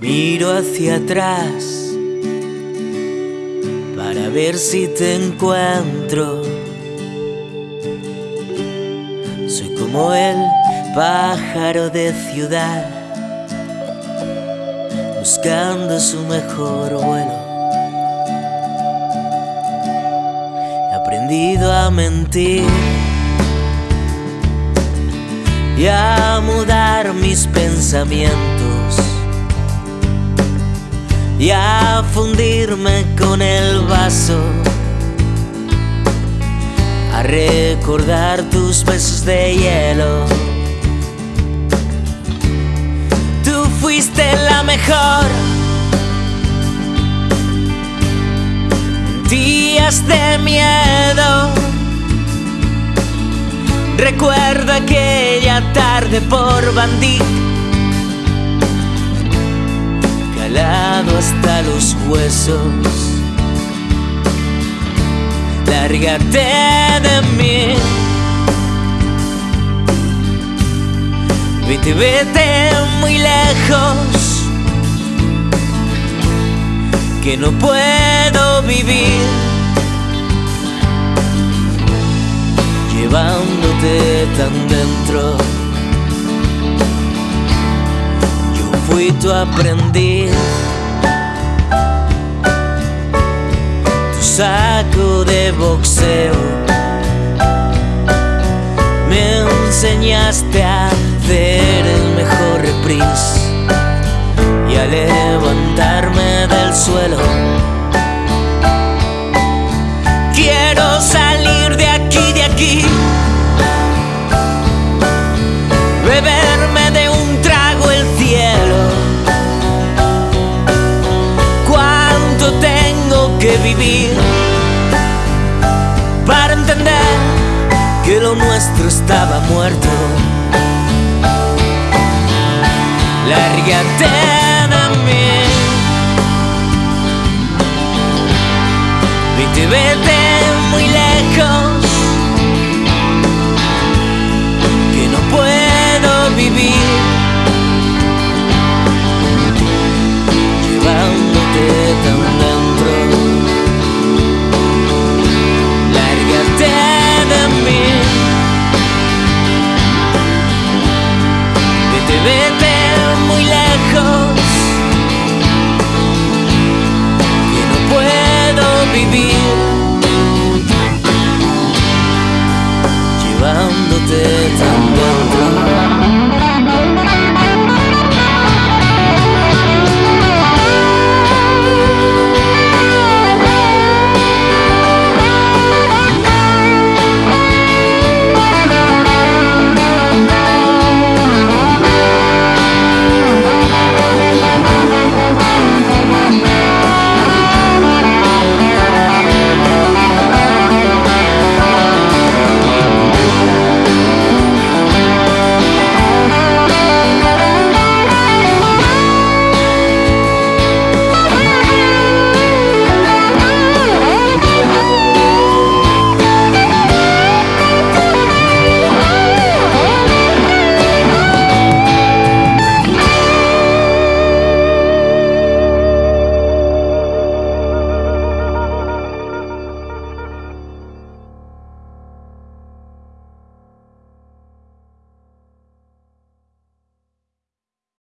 Miro hacia atrás para ver si te encuentro. Soy como el pájaro de ciudad, buscando su mejor vuelo. He aprendido a mentir y a mudar mis pensamientos y a fundirme con el vaso, a recordar tus besos de hielo. Tú fuiste la mejor. Días de miedo. Recuerdo aquella tarde por Bandit hasta los huesos. Lárgate de mí. Vete, vete muy lejos. Que no puedo vivir. Llevándote tan dentro. fui tu aprendiz. Tu saco de boxeo. Me enseñaste a hacer el mejor reprise y a levantarme del suelo. Quiero salir de aquí, de aquí. Vivir para entender que lo nuestro estaba muerto. Lárgate de mí. Vete, vete